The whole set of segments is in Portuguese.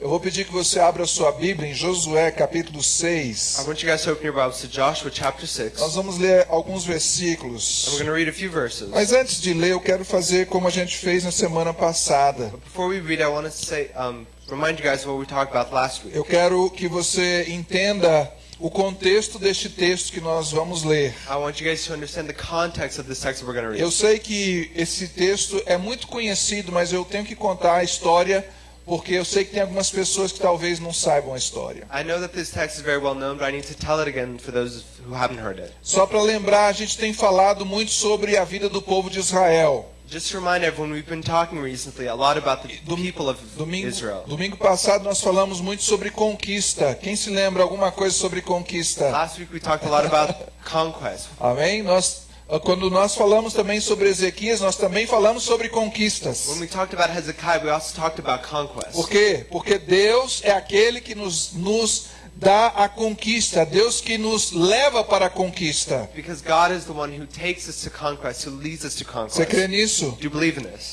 Eu vou pedir que você abra sua Bíblia em Josué capítulo I 6. want you guys to open your Bibles to Joshua chapter 6. Nós vamos ler alguns And we're versículos. going to read a few verses. Mas antes de ler, eu quero fazer como a gente fez na semana passada. Before we read, I want to say, um, remind you guys what we talked about last week. Eu quero que você entenda o contexto deste texto que nós vamos ler. I want you guys to understand the context of this text that we're going to Eu sei que esse texto é muito conhecido, mas eu tenho que contar a história porque eu sei que tem algumas pessoas que talvez não saibam a história. I know that this text is very well known, but I need to tell it again for those who haven't heard it. Só para lembrar, a gente tem falado muito sobre a vida do povo de Israel. Just to remind everyone, we've been talking recently a lot about the Dom- people of Domingo, Israel. domingo passado nós falamos muito sobre conquista. Quem se lembra alguma coisa sobre conquista? Last week we talked a lot about conquest. Amém? Nós, quando nós falamos também sobre Ezequias, nós também falamos sobre conquistas. When we talked about Hezekiah, we also talked about conquest. Por quê? Porque Deus é aquele que nos, nos dá a conquista, Deus que nos leva para a conquista. Because God is the one who takes us to conquest, who leads us to Você crê conquest. nisso?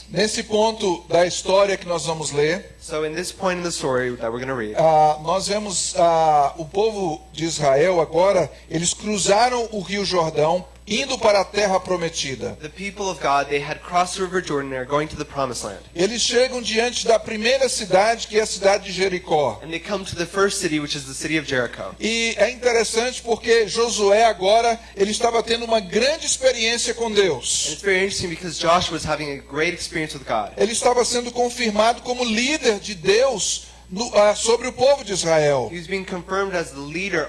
Nesse ponto da história que nós vamos ler, So in this point in the story that we're going to read, ah, nós vemos ah, o povo de Israel agora, eles cruzaram o rio Jordão, indo para a terra prometida. the people of God, they had crossed the river Jordan, they are going to the promised land. Eles chegam diante da primeira cidade, que é a cidade de Jericó. E é interessante porque Josué agora ele estava tendo uma grande experiência com Deus. Ele estava sendo confirmado como líder de Deus no- ah, sobre o povo de Israel. He was being confirmed as the leader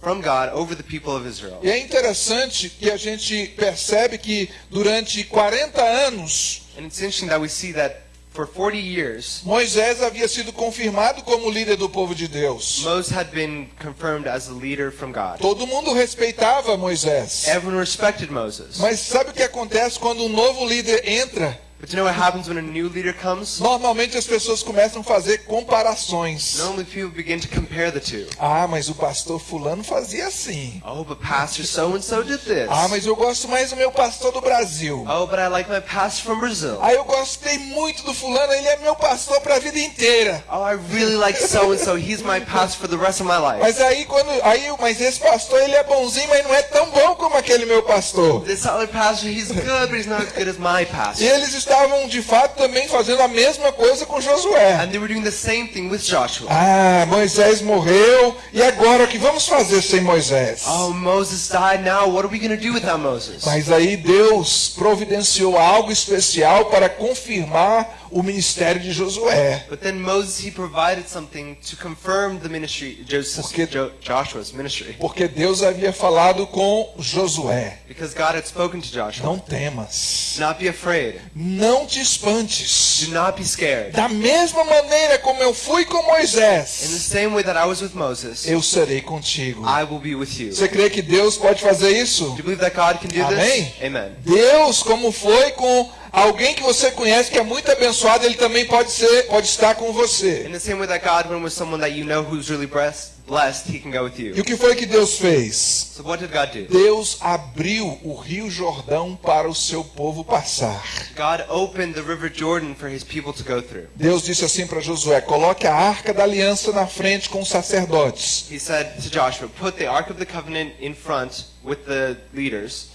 from God over the people of Israel. E é interessante que a gente percebe que durante 40 anos And it's interesting that we see that for 40 years, Moisés havia sido confirmado como líder do povo de Deus. Moses had been confirmed as the leader from God. Todo mundo respeitava Moisés. Everyone respected Moses. Mas sabe o que acontece quando um novo líder entra? But you know what happens when a new leader comes? Normalmente as pessoas começam a fazer comparações. Normally people begin to compare the two. Ah, mas o pastor fulano fazia assim. Oh, but Pastor so and so did this. Ah, mas eu gosto mais do meu pastor do Brasil. Oh, but I like my pastor from Brazil. Ah, eu gostei muito do fulano, ele é meu pastor para a vida inteira. Oh, I really like so and so. He's my pastor for the rest of my life. Mas aí quando aí, mas esse pastor ele é bonzinho, mas não é tão bom como aquele meu pastor. This other pastor, he's good, but he's not as good as my E pastor. eles estavam de fato também fazendo a mesma coisa com Josué. And they were doing the same thing with Joshua. Ah, Moisés morreu e agora o que vamos fazer sem Moisés? Oh, Moses died now. What are we going to do without Moses? Mas aí Deus providenciou algo especial para confirmar o ministério de Josué. But then Moses, he provided something to confirm the ministry, Porque- Jo- Joshua's ministry. Porque Deus havia falado com Josué: Because God had spoken to Joshua. Não temas, not be afraid. não te espantes. Do not be scared. Da mesma maneira como eu fui com In the Moisés, same way that I was with Moses, eu serei contigo. I will be with you. Você crê que Deus pode fazer isso? Do you believe that God can do Amém? this? Amen. Deus, como foi com alguém que você conhece que é muito abençoado, ele também pode ser, pode estar com você. In the same way that God went with someone that you know who's really blessed, blessed, He can go with E you. o que foi que Deus fez? So what did God do? Deus abriu o Rio Jordão para o seu povo passar. God opened the River Jordan for His people to go through. Deus disse assim para Josué: coloque a arca da aliança na frente com os sacerdotes. He said to Joshua, "Put the Ark of the Covenant in front with the leaders,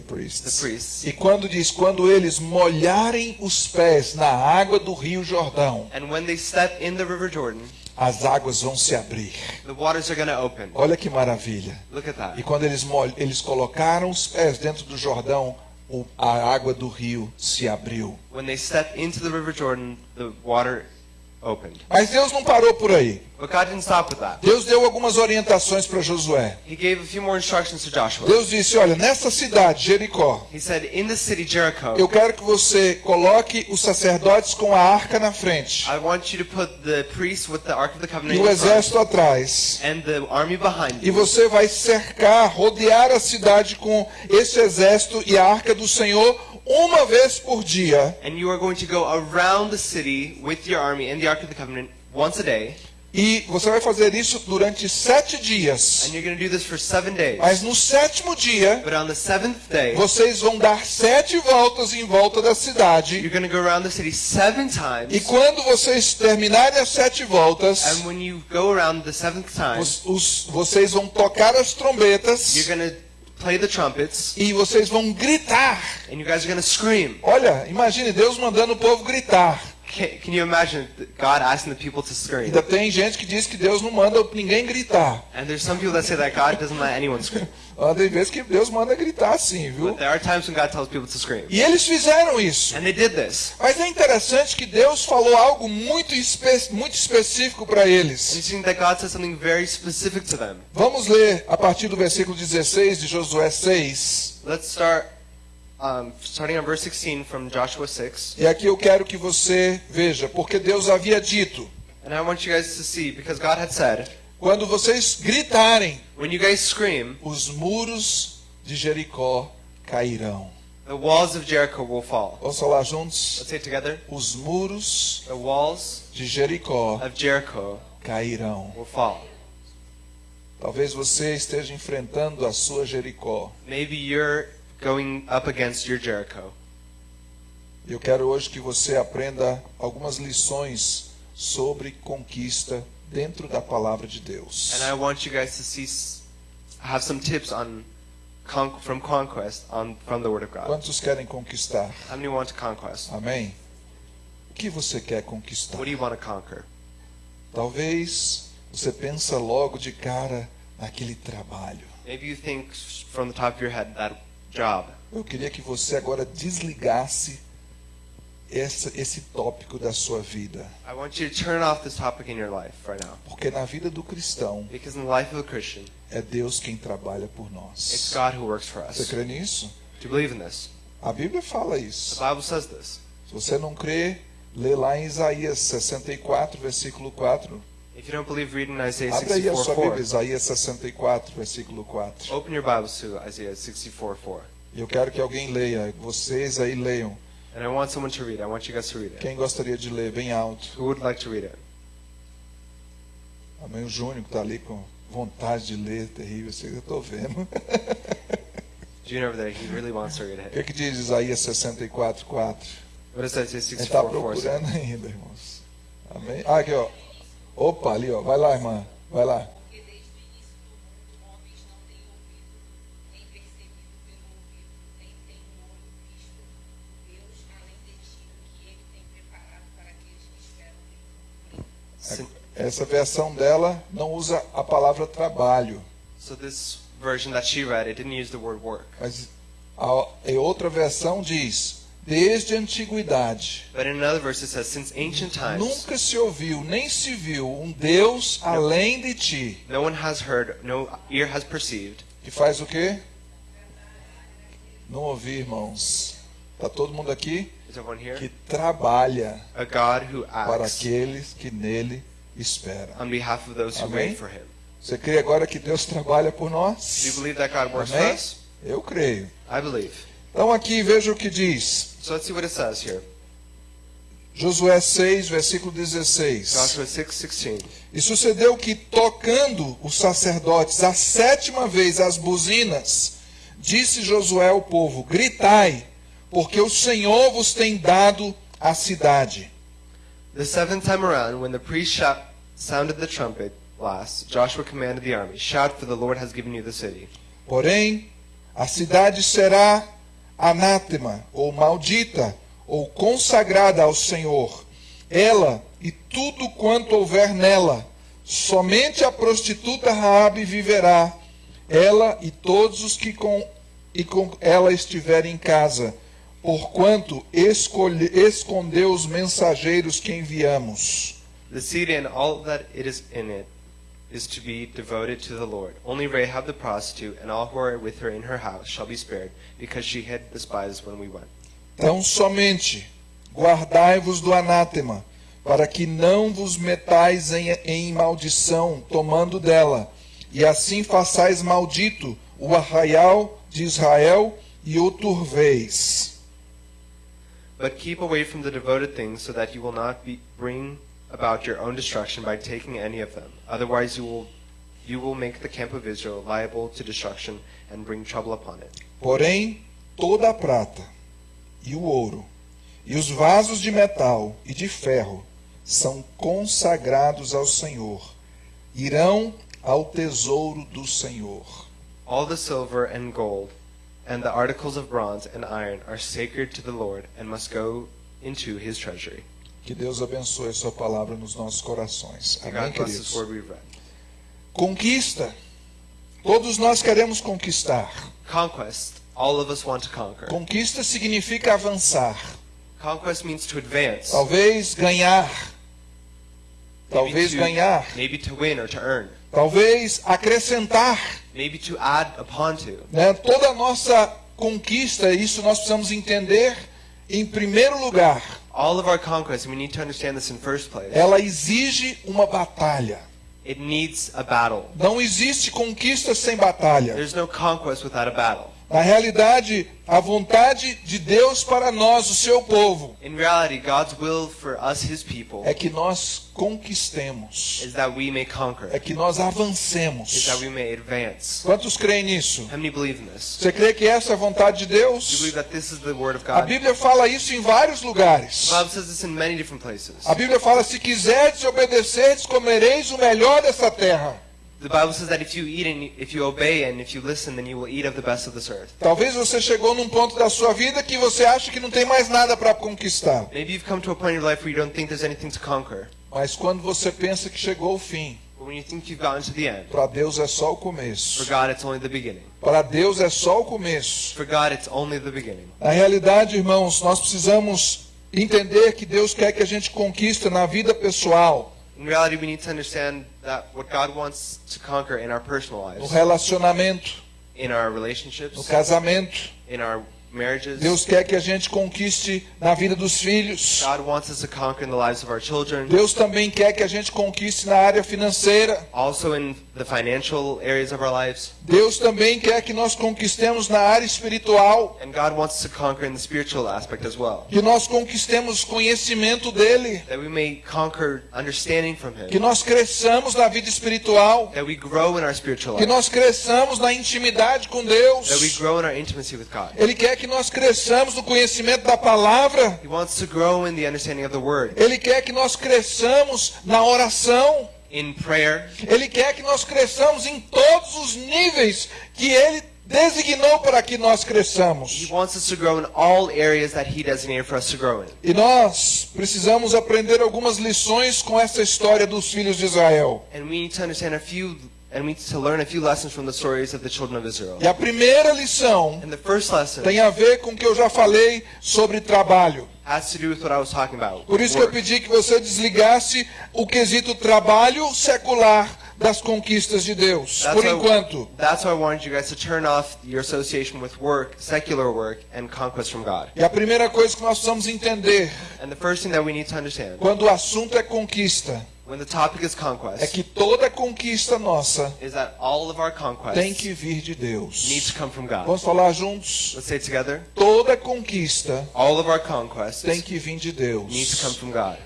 The the priests. priests." E quando diz, quando eles molharem os pés na água do Rio Jordão, And when they step in the River Jordan, as águas vão se abrir. the waters are going to open. Olha que maravilha. E quando eles, eles colocaram os pés dentro do Jordão, a água do rio se abriu. When they step into the River Jordan, the water. Mas Deus não parou por aí. But God didn't stop with that. Deus deu algumas orientações para Josué. He gave a few more instructions to Joshua. Deus disse: Olha, nessa cidade, Jericó, He said, "In the city Jericho, eu quero que você coloque os sacerdotes com a arca na frente I want you to put the priests with the Ark of the Covenant e o exército atrás. and the army behind E você vai cercar, rodear a cidade com esse exército e a arca do Senhor uma vez por dia. And you are going to go around the city with your army and the Ark of the Covenant once a day. E você vai fazer isso durante sete dias. And you're going to do this for seven days. Mas no sétimo dia, But on the seventh day, vocês vão dar sete voltas em volta da cidade. you're going to go around the city seven E times. quando vocês terminarem as sete voltas, And when you go around the seventh time, vocês vão tocar as trombetas you're play the trumpets. e vocês vão gritar. And you guys are scream. Olha, imagine Deus mandando o povo gritar. Can, can you imagine God asking the people to scream? Ainda tem gente que diz que Deus não manda ninguém gritar. And there's some people that say that God doesn't let anyone scream. Ah, Tem vezes que Deus manda gritar sim, viu? But there are times when God tells people to scream. E eles fizeram isso. And they did this. Mas é interessante que Deus falou algo muito, espe- muito específico para eles. that God said something very specific to them. Vamos ler a partir do versículo 16 de Josué 6. Let's start, um, starting on verse 16 from Joshua 6. E aqui eu quero que você veja, porque Deus havia dito: And I want you guys to see, because God had said, quando vocês gritarem, when you guys scream, os muros de Jericó cairão. the walls of Jericho will fall. Vamos falar juntos? Let's say it together. Os muros The walls de Jericó of Jericho cairão. will fall. Talvez você esteja enfrentando a sua Jericó. Maybe you're going up against your Jericho. Eu quero hoje que você aprenda algumas lições sobre conquista dentro da palavra de Deus. And I want you guys to see, have some tips on from conquest on from the Word of God. Quantos querem conquistar? How many want to conquest? Amém? O que você quer conquistar? What do you want to conquer? Talvez você pensa logo de cara naquele trabalho. Maybe you think from the top of your head that job. Eu queria que você agora desligasse essa, esse tópico da sua vida. I want you to turn off this topic in your life right now. Porque na vida do cristão Because in the life of a Christian, é Deus quem trabalha por it's nós. God who works for Você us. crê nisso? Do you believe in this? A Bíblia fala The isso. Bible says this. Se você não crê, lê lá em Isaías 64, versículo 4. If you don't believe, read in Isaiah Abre aí a 64 sua 4. Bíblia, Isaías 64, versículo 4. Open your Bibles to Isaiah 64 4. E eu quero que alguém leia, vocês aí leiam. And I want someone to read. I want you guys to read it. Quem gostaria de ler bem alto? Who would like to read it? Amém, o Júnior que está ali com vontade de ler, terrível, aí eu estou vendo. June over there, he really wants to read O it. que, que diz Isaías 64, 4? What does Isaiah A gente está 64 4 say? procurando ainda, irmãos. Amém? Ah, aqui, ó. Opa, ali, ó. Vai lá, irmã. Vai lá. Essa versão dela não usa a palavra trabalho, So this version that she read, it didn't use the word work. mas a, a outra versão diz: desde a antiguidade But in another verse it says, since ancient times, nunca se ouviu nem se viu um Deus além de ti. no one has heard, no ear has perceived. Que faz o quê? Não ouvi, irmãos. Tá todo mundo aqui Is everyone here? que trabalha A God who para aqueles que nele esperam. on behalf of those who Amém? wait for Him. Você crê agora que Deus trabalha por Do you nós? believe that God works for Amém? us? Eu creio. I believe. Então aqui veja o que diz. So let's see what it says here. Josué 6, versículo 16. Joshua 6, 16. E sucedeu que, tocando os sacerdotes a sétima vez as buzinas, disse Josué ao povo: Gritai, porque o Senhor vos tem dado a cidade. The seventh time around, when the priest sounded the trumpet blast, Joshua commanded the army, Shout, for the Lord has given you the city. Porém, a cidade será anátema, ou maldita, ou consagrada ao Senhor. Ela e tudo quanto houver nela. Somente a prostituta Raabe viverá, ela e todos os que com, e com ela estiverem em casa, porquanto escolhe, escondeu os mensageiros que enviamos. The city and all that it is in it is to be devoted to the Lord. Only Rahab the prostitute and all who are with her in her house shall be spared, because she hid the spies when we went. Então somente guardai-vos do anátema, para que não vos metais em, em maldição, tomando dela, e assim façais maldito o arraial de Israel e o turveis. But keep away from the devoted things, so that you will not be, bring about your own destruction by taking any of them. Otherwise, you will you will make the camp of Israel liable to destruction and bring trouble upon it. Porém, toda a prata e o ouro, e os vasos de metal e de ferro são consagrados ao Senhor, irão ao tesouro do Senhor. All the silver and gold and the articles of bronze and iron are sacred to the Lord and must go into his treasury. Que Deus abençoe a sua palavra nos nossos corações. Amém, queridos? Conquista. Todos nós queremos conquistar. Conquest. All of us want to conquer. Conquista significa avançar. Conquest means to advance. Talvez ganhar. Maybe Talvez to- ganhar. Maybe to win or to earn. Talvez acrescentar. Maybe to add upon to. né? Toda a nossa conquista, isso nós precisamos entender, em primeiro lugar, All of our conquests, we need to understand this in first place. ela exige uma batalha. It needs a battle. Não existe conquista sem batalha. There's no conquest without a battle. Na realidade, a vontade de Deus para nós, o seu povo, In reality, God's will for us, His people, é que nós conquistemos, is that we may conquer, é que nós is avancemos. that we may advance. Quantos creem nisso? How many believe in this? Você crê que essa é a vontade de Do you Deus? believe that this is the Word of A God? Bíblia fala isso em vários lugares. The Bible says this in many different places. A Bíblia fala: se quiserdes obedecerdes, comereis o melhor dessa terra. The Bible says that if you eat and if you obey and if you listen, then you will eat of the best of this earth. Talvez você chegou num ponto da sua vida que você acha que não tem mais nada para conquistar. Maybe you've come to a point in your life where you don't think there's anything to conquer. Mas quando você pensa que chegou o fim, para Deus é só o for começo. God it's only the beginning. Para Deus é só o começo. For God it's only the beginning. Na realidade, irmãos, nós precisamos entender que Deus quer que a gente conquista na vida pessoal, In reality, we need to understand that what God wants to conquer in our personal no lives, relacionamento, in our no relationships, casamento. in our. Deus quer que a gente conquiste na vida dos filhos. God wants us to conquer in the lives of our children. Deus também quer que a gente conquiste na área financeira. Also in the financial areas of our lives. Deus também quer que nós conquistemos na área espiritual. And God wants us to conquer in the spiritual aspect as well. Que nós conquistemos conhecimento dele. Que nós cresçamos na vida espiritual. That we grow in our spiritual Que life. nós cresçamos na intimidade com Deus. Ele quer que nós cresçamos no conhecimento da palavra. He wants to grow in the understanding of the Word. Ele quer que nós cresçamos na oração. Ele quer que nós cresçamos em todos os níveis que ele designou para que nós cresçamos. E nós precisamos aprender algumas lições com essa história dos filhos de Israel. And we need to understand a few, and we need to learn a few lessons from the stories of the children of Israel. E a primeira lição And the first lesson tem a ver com o que eu já falei sobre trabalho. has to do with what I was talking about. Por isso que eu pedi que você desligasse o quesito trabalho secular das conquistas de Deus. That's Por why- enquanto. That's why I wanted you guys to turn off your association with work, secular work, and conquest from God. E a primeira coisa que nós precisamos entender And the first thing that we need to understand quando o assunto é conquista when the topic is é conquest que toda conquista nossa is that all of our tem que vir de Deus. needs to come from God. Vamos falar juntos? Let's say it together. Toda conquista All of our conquests tem que vir de needs to come Deus. from God.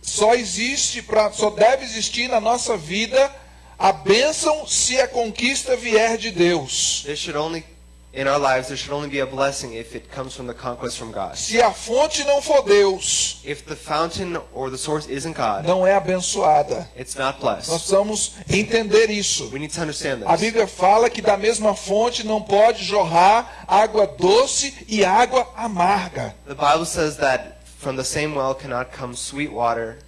Só existe para, só deve existir na nossa vida a bênção se a conquista vier de Deus. There should only in our lives there should only be a blessing if it comes from the conquest from God. Se a fonte não for Deus, If the fountain or the source isn't God, não é abençoada. it's not Nós blessed. precisamos entender isso. We need to understand A this. Bíblia fala que da mesma fonte não pode jorrar água doce e água amarga. The Bible says that from the same well cannot come sweet water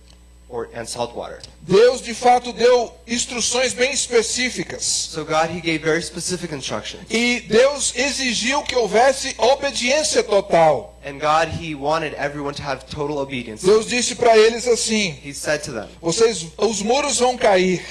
or and salt water. Deus de fato deu instruções bem específicas. So God he gave very specific instructions. E Deus exigiu que houvesse obediência total. And God he wanted everyone to have total obedience. Deus disse para eles assim: He said to them, vocês, os muros vão cair,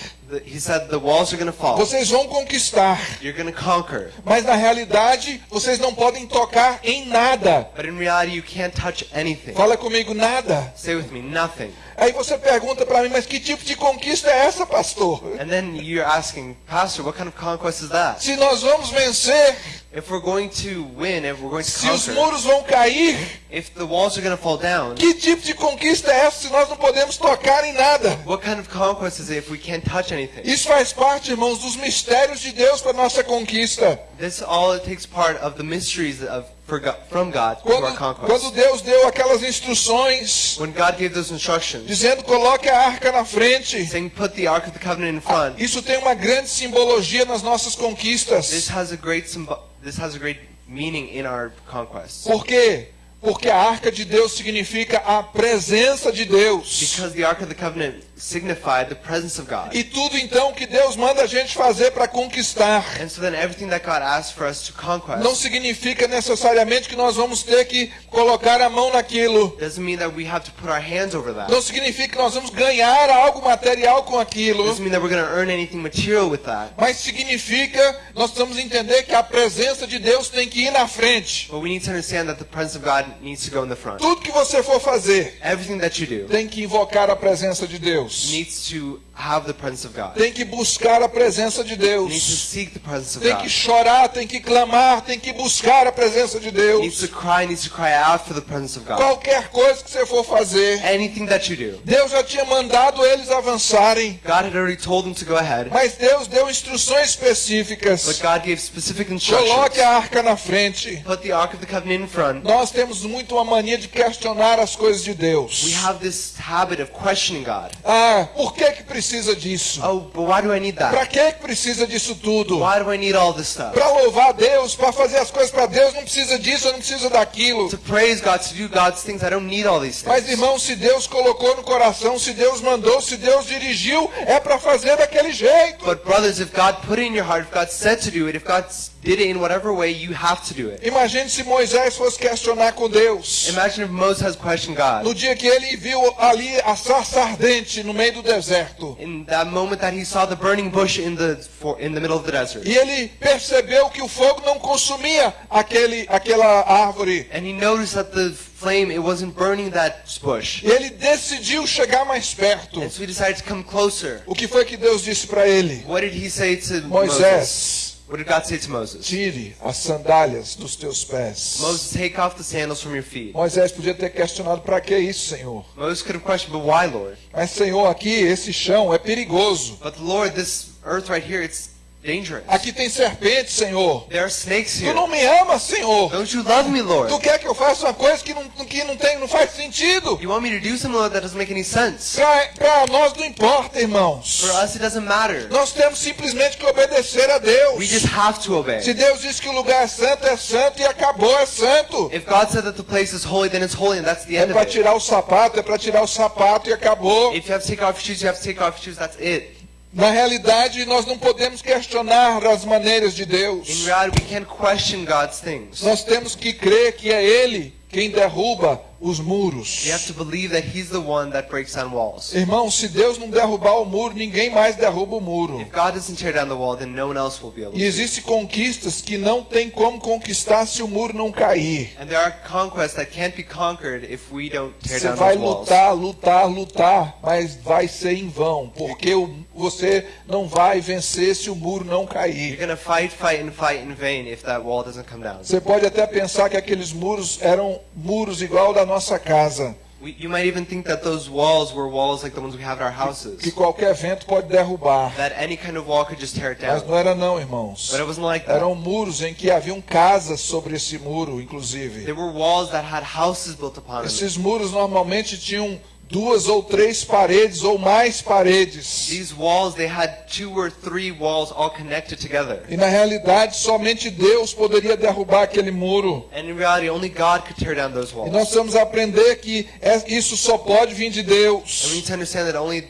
he said the walls are going to fall. vocês vão conquistar, You're going to conquer. mas na realidade vocês não podem tocar em nada. But in reality you can't touch anything. Fala comigo, nada. Say with me, nothing. Aí você pergunta para mim, mas que tipo de conquista é essa, pastor? And then you're asking, Pastor, what kind of conquest is that? Se nós vamos vencer, If we're going to win, if we're going to se os conquer, muros vão cair, if the walls are going to fall down, que tipo de conquista é essa se nós não podemos tocar em nada? what kind of conquest is it if we can't touch anything? Isso faz parte, irmãos, dos mistérios de Deus para nossa conquista. This all it takes part of the mysteries of for God, from God to our Quando, conquest. quando Deus deu aquelas instruções When God gave those instructions, dizendo coloque a arca na frente, saying put the Ark of the Covenant in front, isso tem uma grande simbologia nas nossas this conquistas. has a great symbo- this has a great meaning in our conquest. Por quê? Porque a arca de Deus significa a presença de Deus. Because the Ark of the Covenant signified the presence of God. E tudo então que Deus manda a gente fazer para conquistar And so then everything that God asked for us to conquest não significa necessariamente que nós vamos ter que colocar a mão naquilo. doesn't mean that we have to put our hands over that. Não significa que nós vamos ganhar algo material com aquilo. doesn't mean that we're going to earn anything material with that. Mas significa, nós precisamos entender que a presença de Deus tem que ir na frente. But we need to understand that the presence of God needs to go in the front. Tudo que você for fazer Everything that you do tem que invocar a presença de Deus. Needs to have the presence of God. Tem que buscar a presença de Needs to Deus. seek the presence of Tem que God. chorar, tem que clamar, tem que buscar a presença de Needs Deus. to cry, needs to cry out for the presence of God. Qualquer coisa que você for fazer, Anything that you do. Deus já tinha mandado eles avançarem. God had already told them to go ahead, Mas Deus deu instruções but específicas. God gave specific Coloque instructions. a arca na frente. Put the Ark of the Covenant in front. Nós temos muito uma mania de questionar as coisas de Deus. We have this habit of questioning God. Ah, por que que precisa disso? Oh, but why do I need Pra that? que precisa disso tudo? Why do I need all this stuff? Pra louvar Deus, pra fazer as coisas pra Deus, não precisa disso, não precisa daquilo. To praise God, to do God's things, I don't need all these Mas things. irmão, se Deus colocou no coração, se Deus mandou, se Deus dirigiu, é pra fazer daquele jeito. But brothers, if God put it in your heart, if God said to do it, if God did it in whatever way, you have to do it. Imagine se Moisés fosse questionar com Deus. Imagine if Moses has questioned God. No dia que ele viu ali a sarça ardente no meio do deserto. In that moment that he saw the burning bush in the for, in the middle of the desert, E ele percebeu que o fogo não consumia aquele, aquela árvore. and he noticed that the flame it wasn't burning that bush, E ele decidiu chegar mais perto. and so he decided to come closer. O que foi que Deus disse para ele? What did he say to Moses? What did God say to Moses? tire as sandálias dos teus pés. Moses, take off the sandals from your feet. Moisés podia ter questionado para que isso, Senhor? Moses could have questioned, but why, Lord? Mas, Senhor, aqui esse chão é perigoso. But Lord, this earth right here, it's dangerous. Aqui tem serpente, Senhor. There are snakes Tu here. não me ama, Senhor. Don't you love me, Lord? Tu quer que eu faça uma coisa que não, que não tem, não faz sentido? You want me to do something Lord, that doesn't make any sense? Para nós não importa, irmãos. For us, it doesn't matter. Nós temos simplesmente que obedecer a Deus. We just have to obey. Se Deus diz que o lugar é santo, é santo e acabou, é santo. If God said that the place is holy, then it's holy, and that's the É end of para it. tirar o sapato, é para tirar o sapato e acabou. If you have to take off your shoes, you have to take off your shoes. That's it. Na realidade, nós não podemos questionar as maneiras de In Deus. reality, we can't question God's things. Nós temos que crer que é Ele quem derruba os muros. We have to believe that He's the one that breaks down walls. Irmão, se Deus não derrubar o muro, ninguém mais derruba o muro. If God doesn't tear down the wall, then no one else will be able E to. existem conquistas que não tem como conquistar se o muro não cair. And there are conquests that can't be conquered if we don't tear Você vai lutar, lutar, lutar, mas vai ser em vão, porque você não vai vencer se o muro não cair. gonna fight, fight, and fight in vain if that wall doesn't come down. Você pode até pensar que aqueles muros eram muros igual da nossa casa, We, you might even think that those walls were walls like the ones we have at our houses. que qualquer vento pode derrubar. That any kind of wall could just tear it Mas não era não, irmãos. But it wasn't like that. Eram muros em que haviam casas sobre esse muro, inclusive. There were walls that had houses built upon them. Esses muros normalmente tinham duas ou três paredes ou mais paredes. These walls, they had two or three walls all connected together. E na realidade, somente Deus poderia derrubar aquele muro. And in reality, only God could tear down those E nós walls. precisamos aprender que é- isso só pode vir de And we Deus. need to understand that only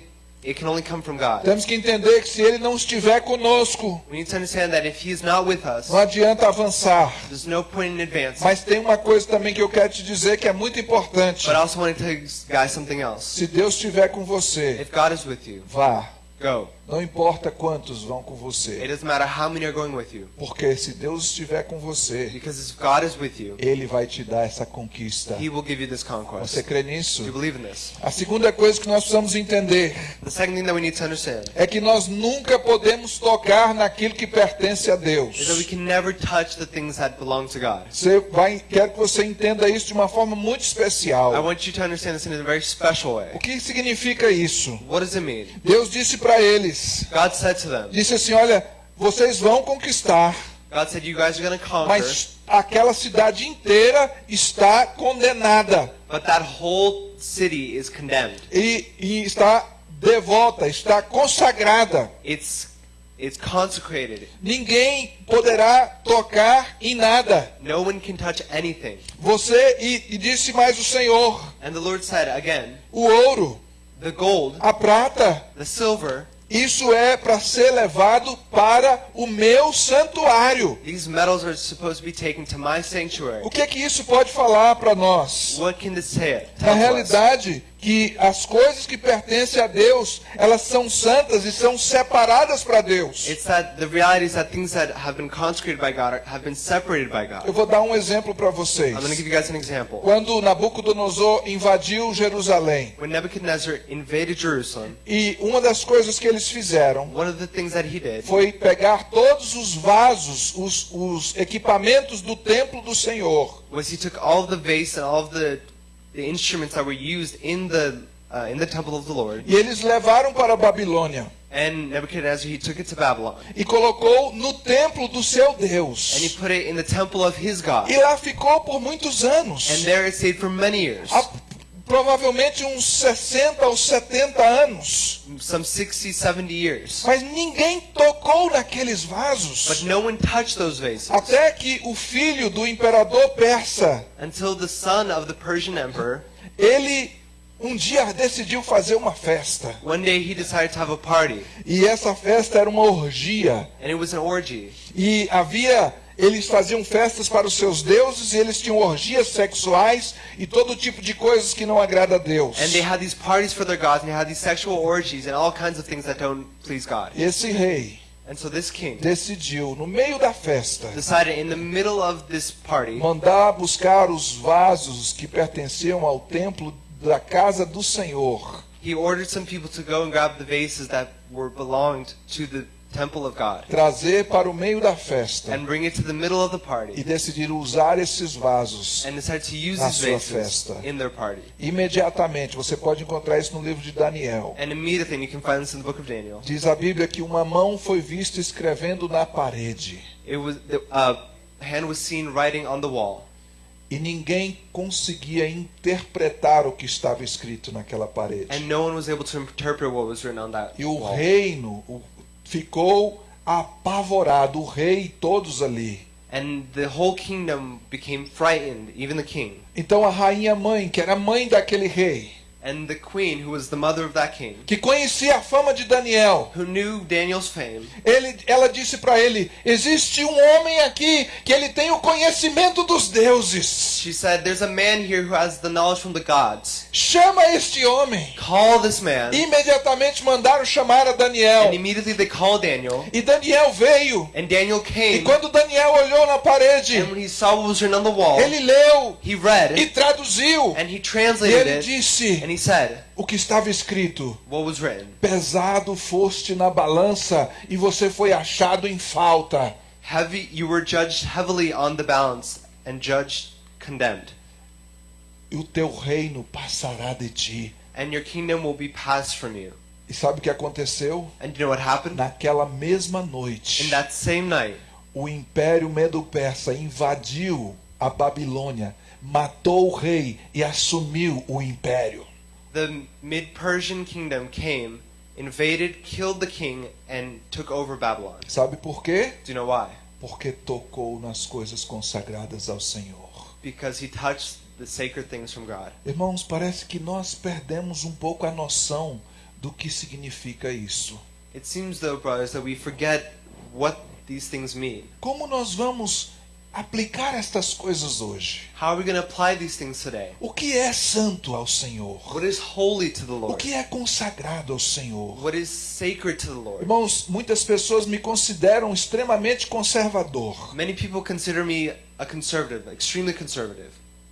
it can only come from God. Temos que entender que se Ele não estiver conosco, We need to understand that if He's not with us, não adianta avançar. there's no point in advancing. Mas tem uma coisa também que eu quero te dizer que é muito importante. But I also want to tell you guys something else. Se Deus estiver com você, If God is with you, vá. Go. Não importa quantos vão com você. Porque se Deus estiver com você, you, Ele vai te dar essa conquista. Você crê nisso? A segunda coisa que nós precisamos entender é que nós nunca podemos tocar naquilo que pertence a Deus. Você vai, quero que você entenda isso de uma forma muito especial. O que significa isso? Deus disse para eles, God said to them, disse assim, olha, vocês vão conquistar, God said, mas aquela cidade inteira está condenada but that whole city is condemned. e, e está devota, está consagrada. It's it's consecrated. Ninguém poderá tocar em nada. No one can touch anything. Você e, e disse mais o Senhor, And the Lord said again, o ouro, the gold, a prata, the silver, isso é para ser levado para o meu santuário. these metals are supposed to be taken to my sanctuary. O que que isso pode falar para nós? What can this say? Na realidade, que as coisas que pertencem a Deus, elas são santas e são separadas para Deus. It's that the reality is that things that have been consecrated by God are, have been separated by Eu God. vou dar um exemplo para vocês. I'm going to give you guys an example. Quando Nabucodonosor invadiu Jerusalém, When Nebuchadnezzar invaded Jerusalem, e uma das coisas que eles fizeram one of the things that he did foi pegar todos os vasos, os, os equipamentos do templo do Senhor, was he took all of the vase and all of the, the instruments that were used in the uh, in the temple of the Lord, e eles levaram para a Babilônia. And Nebuchadnezzar he took it to Babylon, e colocou no templo do seu and he Deus. put it in the temple of his God, E lá ficou por muitos anos. and there it stayed for many years, Há provavelmente uns 60 ou 70 anos. some 60, 70 years. Mas ninguém tocou naqueles But vasos. no one touched those vases Até que o filho do imperador persa, until the son of the Persian emperor, ele um dia decidiu fazer uma festa. one day he decided to have a party, E essa festa era uma orgia. and it was an orgy. E havia eles faziam festas para os seus deuses e eles tinham orgias sexuais e todo tipo de coisas que não agrada a Deus. And they had these parties for their gods, and they had these sexual orgies and all kinds of things that don't please God. Esse rei And so this king decidiu no meio da festa decided in the middle of this party mandar buscar os vasos que pertenciam ao templo da casa do Senhor. he ordered some people to go and grab the vases that were belonged to the Trazer para o meio da festa and bring it to the middle of the e party decidiram usar esses vasos and decided to use Na sua festa. in their party. imediatamente. Você pode encontrar isso no livro de Daniel. And immediately, and you can find this in the book of Daniel. Diz a Bíblia que uma mão foi vista escrevendo na parede It was the uh, hand was seen writing on the wall, e ninguém conseguia interpretar o que estava escrito naquela parede. and no one was able to interpret what was written on that E o reino o- ficou apavorado, o rei e todos ali. And the whole kingdom became frightened, even the king. Então a rainha mãe, que era mãe daquele rei, And the queen, who was the mother of that king, que conhecia a fama de Daniel, who knew Daniel's fame, ele, ela disse para ele: existe um homem aqui que ele tem o conhecimento dos deuses. she said, There's a man here who has the knowledge from the gods. Chama este homem. Call this man. Imediatamente mandaram chamar a Daniel. And immediately they called Daniel. E Daniel veio. And Daniel E came. quando Daniel olhou na parede, And when he saw what was written on the wall, ele leu he e read traduziu. and he E translated ele it. disse he said, o que estava escrito: What was written? Pesado foste na balança e você foi achado em falta. Heavy, you were judged heavily on the balance and judged condemned. E o teu reino passará de ti. And your kingdom will be passed from you. E sabe o que aconteceu? And you know what happened? Naquela mesma In noite, that same night, o império medo-persa invadiu a Babilônia, matou o rei e assumiu o império. The mid Persian kingdom came, invaded, killed the king, and took over Babylon. Sabe por quê? Do you know why? Porque tocou nas coisas consagradas ao Senhor. Because he touched the sacred things from God. Irmãos, parece que nós perdemos um pouco a noção do que significa isso. It seems, though, brothers, that we forget what these things mean. Como nós vamos aplicar estas coisas hoje? How are we going to apply these things today? O que é santo ao Senhor? What is holy to the O Lord? que é consagrado ao Senhor? What is sacred to the Lord? Irmãos, muitas pessoas me consideram extremamente conservador. Many people consider me a conservative, extremely conservative.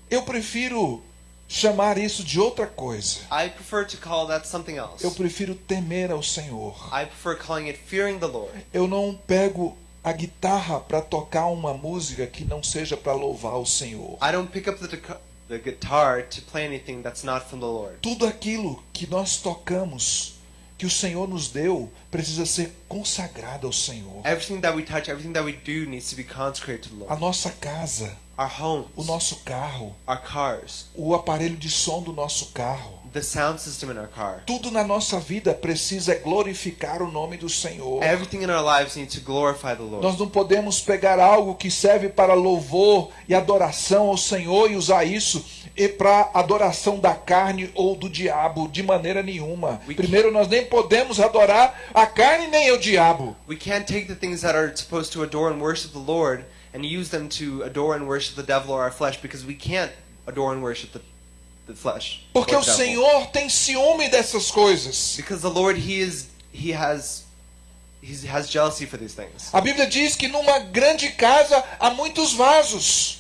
Eu prefiro chamar isso de outra coisa. I prefer to call that something else. Eu prefiro temer ao Senhor. I prefer calling it fearing the Lord. Eu não pego a guitarra para tocar uma música que não seja para louvar o Senhor. I don't pick up the, the guitar to play anything that's not from the Lord. Tudo aquilo que nós tocamos, que o Senhor nos deu, precisa ser consagrado ao Senhor. Everything that we touch, everything that we do needs to be consecrated to the A Lord. nossa casa, Our homes, o nosso carro, our cars, o aparelho de som do nosso carro. The sound system in our car. Tudo na nossa vida precisa glorificar o nome do Senhor. Everything in our lives needs to glorify the Lord. Nós não podemos pegar algo que serve para louvor e adoração ao Senhor e usar isso e para adoração da carne ou do diabo de maneira nenhuma. We Primeiro, nós nem podemos adorar a carne nem o diabo. We can't take the things that are supposed to adore and worship the Lord and use them to adore and worship the devil or our flesh because we can't adore and worship the, the flesh. or Porque o. Senhor tem ciúme dessas coisas. Because the Lord, He is, He has, He has jealousy for these things. A Bíblia diz que numa grande casa há muitos vasos.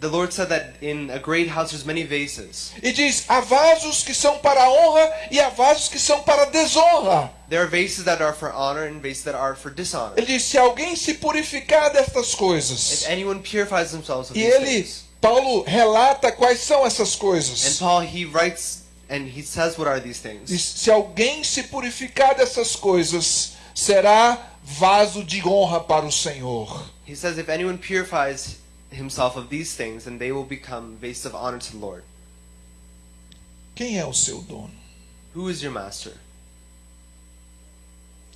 The Lord said that in a great house there's many vases. E diz: há vasos que são para honra e há vasos que são para desonra. There are vases that are for honor and vases that are for dishonor. Ele diz: se alguém se purificar destas coisas. If anyone purifies themselves of E these ele, things. Paulo, relata quais são essas And coisas. Paul, he writes and he says what are these things. Diz: se alguém se purificar dessas coisas, será vaso de honra para o Senhor. He says if anyone purifies himself of these things, then they will become vases of honor to the Lord. Quem é o seu dono? Who is your master?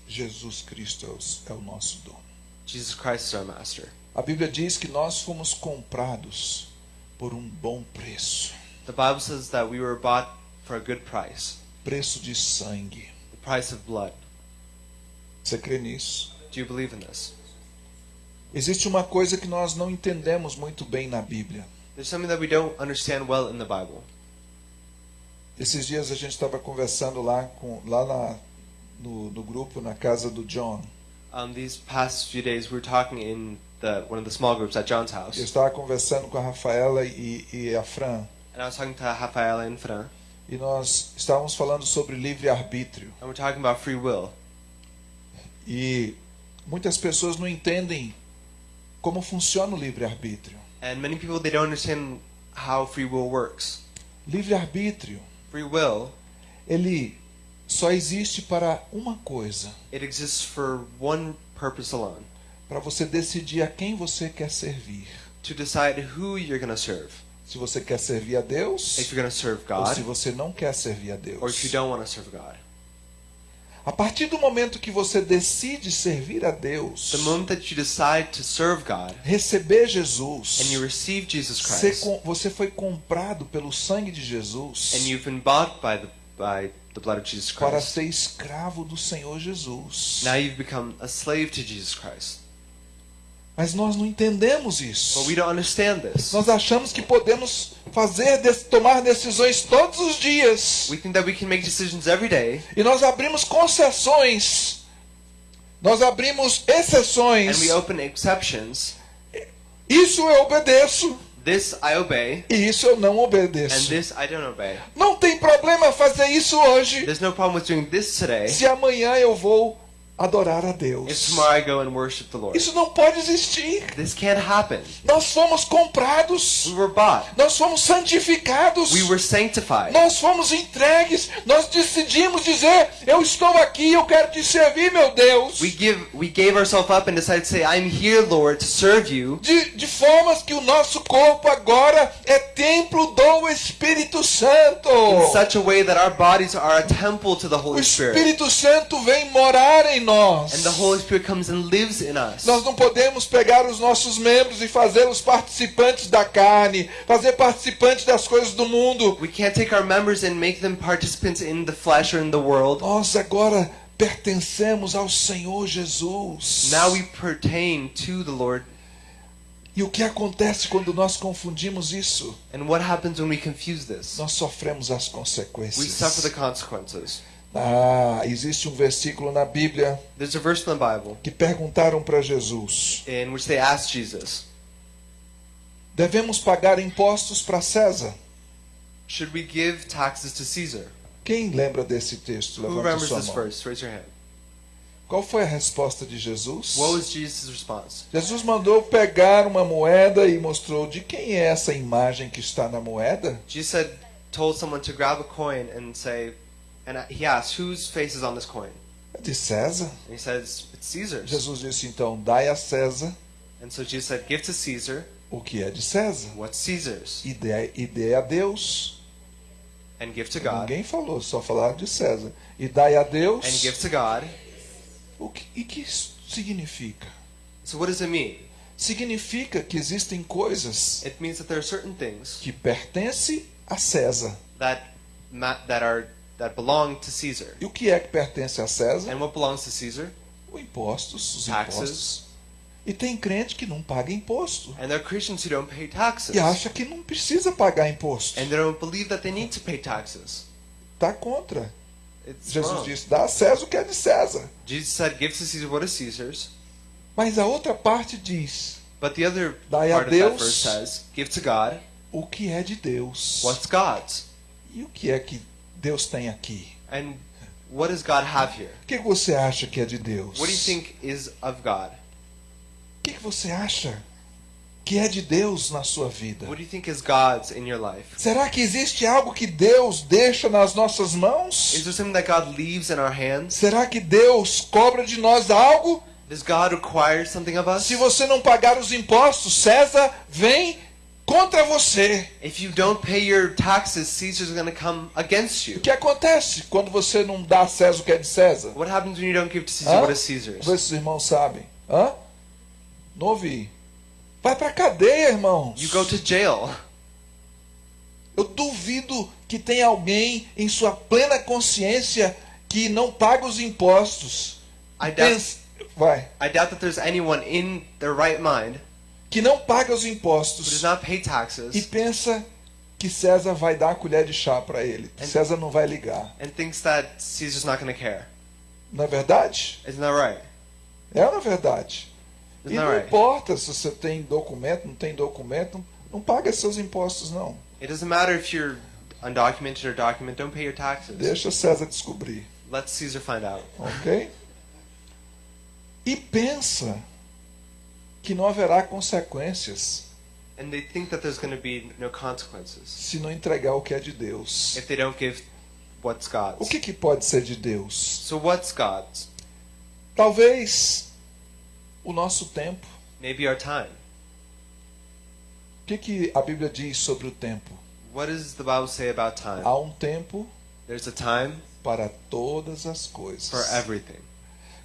Jesus Cristo é o- é o nosso dono. Jesus Christ is our master. A Bíblia diz que nós fomos comprados por um bom preço The Bible says that we were bought for a good price, preço de sangue. the price of blood. Você crê nisso? Do you believe in this? Existe uma coisa que nós não entendemos muito bem na Bíblia. There's something that we don't understand well in the Bible. Esses dias a gente estava conversando lá, com, lá na, no, no grupo, na casa do John. Um, these past few days, we were talking in the one of the small groups at John's house, Eu estava conversando com a Rafaela e, e a Fran. and I was talking to Rafael and Fran, E nós estávamos falando sobre livre-arbítrio. and we're talking about free will. E muitas pessoas não entendem como funciona o livre-arbítrio. And many people they don't understand how free will works. Livre-arbítrio, Free will, ele só existe para uma coisa: it exists for one purpose alone: para você decidir a quem você quer servir. to decide who you're going to serve. Se você quer servir a Deus If you're going to serve ou se God, você não quer servir a or if you Deus. don't want to serve God. A partir do momento que você decide servir a Deus, The moment that you decide to serve God receber Jesus, and you receive Jesus Christ, você foi comprado pelo sangue de Jesus and you've been bought by the by the blood of Jesus para Christ, ser escravo do Senhor Jesus. now you've become a slave to Jesus Christ. Mas nós não entendemos isso. But we don't understand this. Nós achamos que podemos fazer, tomar decisões todos os dias. We think that we can make decisions every day, E nós abrimos concessões. Nós abrimos exceções. and we open exceptions. Isso eu obedeço. This I obey, E isso eu não and obedeço. this I don't obey. Não tem problema fazer isso hoje. There's no problem with doing this today Se amanhã eu vou adorar a Deus. tomorrow I go and worship the Lord. Isso não pode existir. This can't happen. Nós fomos comprados. We were bought. Nós fomos santificados. We were sanctified. Nós fomos entregues. Nós decidimos dizer: Eu estou aqui, eu quero te servir, meu Deus. We give we gave ourselves up and decided to say, I'm here, Lord, to serve you. De, de formas que o nosso corpo agora é templo do Espírito Santo. In such a way that our bodies are a temple to the O Holy Spirit. Espírito Santo vem morar em nós. And the Holy Spirit comes and lives in us. Nós não podemos pegar os nossos membros e fazê-los participantes da carne, fazer participantes das coisas do mundo. We can't take our members and make them participants in the flesh or in the world. Nós agora pertencemos ao Senhor Jesus. Now we pertain to the Lord. E o que acontece quando nós confundimos isso? And what happens when we confuse this? Nós sofremos as We suffer the consequências. Ah, existe um versículo na Bíblia There's a verse in the Bible que perguntaram para Jesus: Jesus, devemos pagar impostos para César? Should we give taxes to Caesar? Quem lembra desse texto? Who remembers sua this mão. verse? Raise your hand. Qual foi a resposta de Jesus? What was Jesus' response? Jesus mandou pegar uma moeda e mostrou de quem é essa imagem que está na moeda. Jesus said, told someone to grab a coin and say, and he asked, whose face is on this coin? É de César. And he says, it's Caesar's. Jesus disse então: dai a César And so Jesus said, give to Caesar o que é de César what's Caesar's, e dê, e dê a Deus. and give to God, Ninguém falou, só falaram de César. E dai a Deus. and give to God. O que, e que isso significa? So what does it mean? Significa que existem coisas It means that there are certain things que pertencem a César. that that are that belong to Caesar. E o que é que pertence a César? And what belongs to Caesar? Os impostos, os Taxes. impostos. E tem crente que não paga imposto. And there are Christians who don't pay taxes. E acha que não precisa pagar imposto. And they don't believe that they need to pay taxes. Está contra. It's Jesus wrong. disse: dá a César o que é de César. Jesus said, give to Caesar what is Caesar's. Mas a outra parte diz: But the other Dai a part of that Deus. verse says, give to God o que é de Deus. what's God's. E o que é que Deus tem aqui? And what does God have here? O que você acha que é de Deus? What do you think is of God? O que você acha que é de Deus na sua vida? What do you think is God's in your life? Será que existe algo que Deus deixa nas nossas Is mãos? there something that God leaves in our hands? Será que Deus cobra de nós algo? Does God require something of us? Se você não pagar os impostos, César vem contra você. If you don't pay your taxes, Caesar's going to come against O you. que acontece quando você não dá a César o que é de César? What happens when you don't give to Caesar Hã? what is Caesar's? Vê se os irmãos sabem. Hã? Não ouvi. Vai pra cadeia, irmãos. You go to jail. Eu duvido que tenha alguém em sua plena consciência que não paga os impostos. I doubt, Pensa- vai. I doubt that there's anyone in their right mind Que não paga os impostos pay e taxes pensa que César vai dar a colher de chá para ele. And- César não vai ligar. and thinks that Caesar's not going to care. Não é verdade? Isn't that right? É não é verdade? E Isn't that não right? importa se você tem documento, não tem documento, não, não paga seus impostos não. It doesn't matter if you're undocumented or documented, don't pay your taxes. Deixa César descobrir, Let Caesar find out. ok? E pensa que não haverá consequências And they think that there's going to be no consequences se não entregar o que é de Deus. O que, que pode ser de Deus? So what's God's? Talvez o nosso tempo. Maybe our time. O que, que a Bíblia diz sobre o tempo? What does the Bible say about time? Há um tempo There's a time para todas as coisas.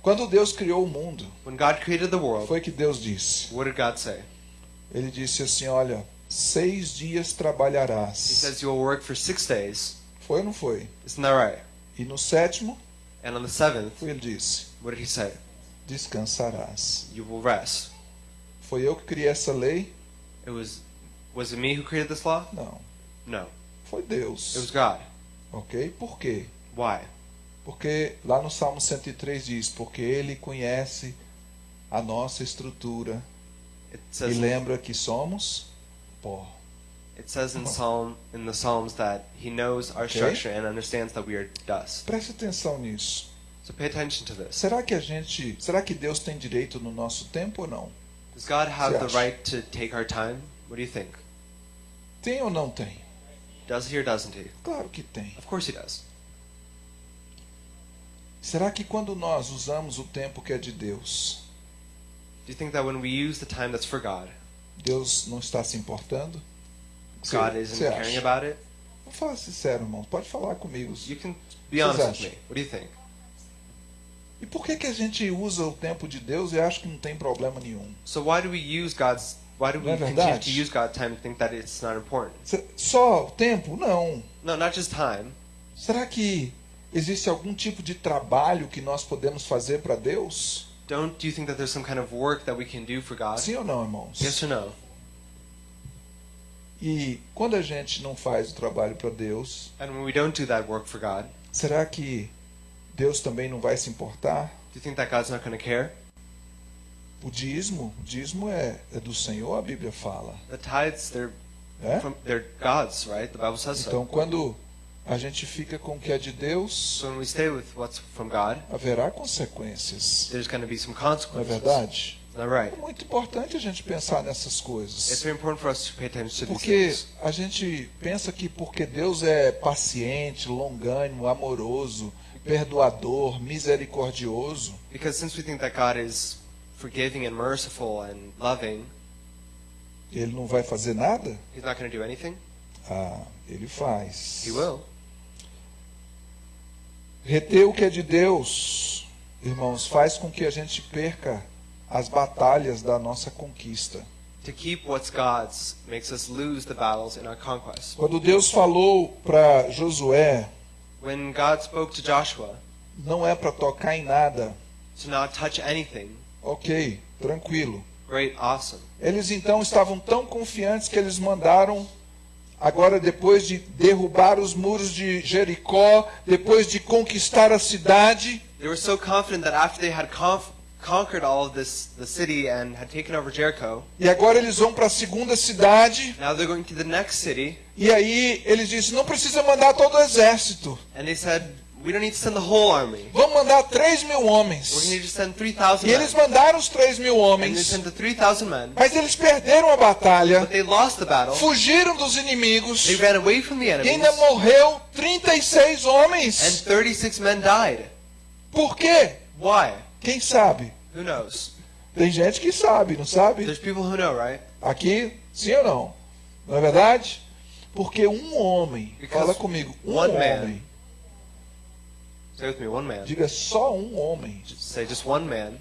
Quando Deus criou o mundo, When God created the world, foi que Deus disse. what did God say? Ele disse assim: Olha, seis dias He trabalharás. says you will work for six days. Foi ou não foi? Isn't that right? E no sétimo, And on the seventh, ele disse: what did he say? Descansarás. You will rest. Foi eu que criei essa lei? It was was it me who created this law? Não. No. Foi Deus. It was God. Ok? Por quê? Why? Porque lá no Salmo 103 diz: Porque Ele conhece a nossa estrutura e lembra que somos pó. it says in Psalm in the Psalms that he knows our Okay. structure and understands that we are dust. Preste atenção nisso. So pay attention to this. Será que a gente, será que Deus tem direito no nosso tempo ou não? Does God have the right to take our time? What do you think? Tem ou não tem? Does he or doesn't he? Claro que tem. Of course he does. Será que quando nós usamos o tempo que é de Deus, Do you think that when we use the time that's for God, Deus não está se importando? Você- God isn't você caring acha? about it? Vamos falar sincero, irmão. Pode falar comigo. You can be Vocês honest with acham? me. What do you think? E por que, que a gente usa o tempo de Deus e acha que não tem problema nenhum? So why do we use God's why do we Não é continue verdade? to use God's time and think that it's not important? Se- Só o tempo? Não. No, not just time. Será que existe algum tipo de trabalho que nós podemos fazer para Deus? Don't you think that there's some kind of work that we can do for God? Sim ou não, irmãos? Yes or no? E quando a gente não faz o trabalho para Deus, And when we don't do that work for God, será que Deus também não vai se importar? do you think that God's not going to care? O dízimo, o dízimo é, é do Senhor, a Bíblia fala. The tithes, they're Né? from they're God's, right? The Bible says Então, so. quando a gente fica com o que é de Deus, So when we stay with what's from God, haverá consequências. there's going to be some Não é consequences. verdade? Right? É muito importante a gente pensar nessas It's coisas. very important for us to pay attention to these Porque a gente pensa que porque Deus é paciente, longânimo, amoroso, perdoador, misericordioso, Because since we think that God is forgiving and merciful and loving, ele não vai fazer nada? He's not going to do anything. Ah, ele faz. He will. Reter o que é de Deus, irmãos, faz com que a gente perca as batalhas da nossa conquista. To keep what's God's makes us lose the battles in our conquest. Quando Deus falou para Josué, When God spoke to Joshua não é para tocar em nada. to not touch anything, Ok, tranquilo. great, awesome. Eles então estavam tão confiantes que eles mandaram, agora depois de derrubar os muros de Jericó, depois de conquistar a cidade, They were so confident that after they had conquered all of this, the city and had taken over Jericho, e agora eles vão para a segunda cidade, now they're going to the next city, e aí eles dizem: não precisa mandar todo o exército, and they said, "We don't need to send the whole army. vamos mandar 3 mil We're going to homens. need to send 3,000 E men." eles mandaram os 3 mil And they homens, the 3,000 men, mas eles perderam a batalha, but they lost the battle. fugiram dos inimigos, They ran away from the e enemies, ainda morreu 36 and homens. 36 men died. Por quê? Why? Quem sabe? Who knows? Tem gente que sabe, não sabe? There's people who know, right? Aqui, sim ou não? Não é verdade? Porque um homem, Because fala comigo, um one man. homem, Say with me, one man. diga só um homem, say just one man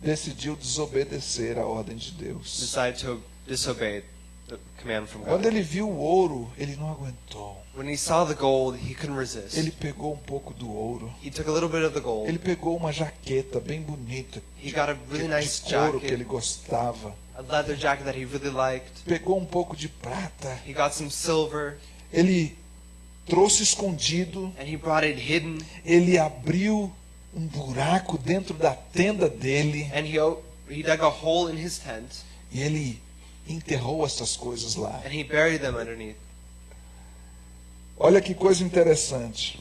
decidiu desobedecer a ordem de Deus. decided to disobey the command from Quando God. ele viu o ouro, ele não aguentou. When he saw the gold, he couldn't resist. Ele pegou um pouco do ouro. He took a little bit of the gold. Ele pegou uma jaqueta bem bonita, He got a really nice de couro que ele jacket, gostava. a leather jacket that he really liked. Pegou um pouco de prata. He got some silver, Ele trouxe escondido. Ele abriu um buraco dentro da tenda dele. He he tent, E ele enterrou essas coisas lá. Olha que coisa interessante.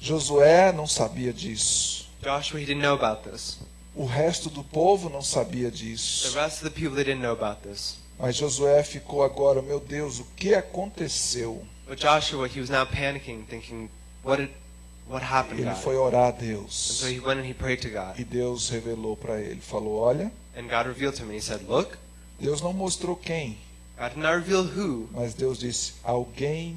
Josué não sabia disso. Joshua, he didn't know about this. O resto do povo não sabia The disso. rest of the people, they didn't know about this. Mas Josué ficou agora, meu Deus, o que aconteceu? But Joshua, he was now panicking, thinking, what did, what happened, Ele foi orar a And Deus. so he went and he prayed to God. E Deus revelou para ele, falou: "Olha, And God revealed to him, he said, look, Deus não mostrou quem, God did not reveal who, mas Deus disse: alguém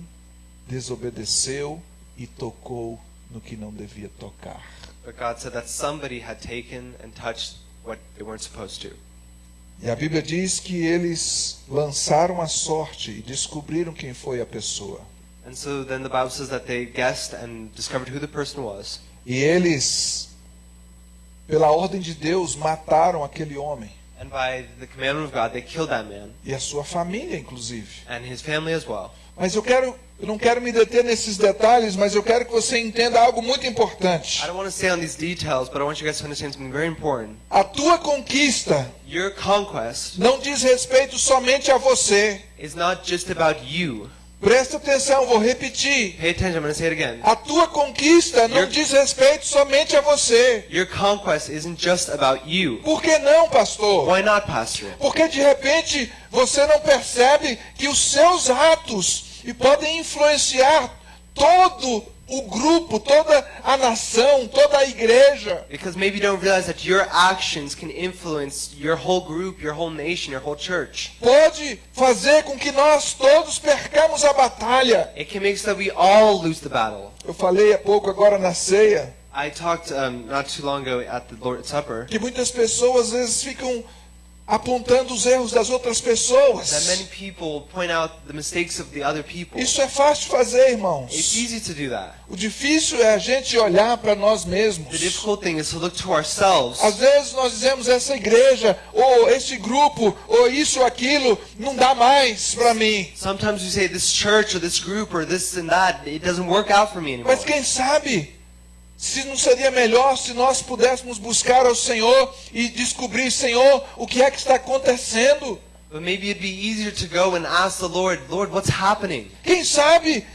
desobedeceu e tocou no que não devia tocar." but God said that somebody had taken and touched what they weren't supposed to. E a Bíblia diz que eles lançaram a sorte e descobriram quem foi a pessoa. And so then the Bible says that they guessed and discovered who the person was. E eles, pela ordem de Deus, mataram aquele homem And by the commandment of God, they killed that man e a sua família, inclusive. and his family as well. Mas eu quero, eu não quero me deter nesses detalhes, mas eu quero que você entenda algo muito importante. I don't want to stay on these details, but I want you guys to understand something very important. A tua conquista Your conquest não diz respeito somente a você. is not just about you. Presta atenção, vou repetir. Pay attention, I'm going to say it again. A tua conquista não Your- diz respeito somente a você. Your conquest isn't just about you. Por que não, pastor? Why not, Pastor? Porque de repente você não percebe que os seus atos e podem influenciar todo o grupo, toda a nação, toda a igreja. Because maybe you don't realize that your actions can influence your whole group, your whole nation, your whole church. Pode fazer com que nós todos percamos a batalha. It can make so that we all lose the battle. Eu falei há pouco agora na ceia I talked um, not too long ago at the Lord's Supper que muitas pessoas às vezes ficam apontando os erros das outras pessoas. Isso é fácil fazer, It's irmãos. easy to do that. O difícil é a gente olhar para nós mesmos. difficult thing is to look to ourselves. Às vezes nós dizemos essa igreja, ou esse grupo, ou isso ou aquilo, não dá mais para mim. Sometimes we say this church or this group or this and that, it doesn't work out for me anymore. Mas quem sabe se não seria melhor se nós pudéssemos buscar ao Senhor e descobrir, Senhor, o que é que está acontecendo? But maybe it'd be easier to go and ask the Lord, Lord, what's happening? Quem sabe